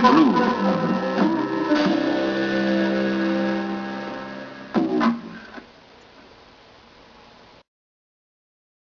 Blue.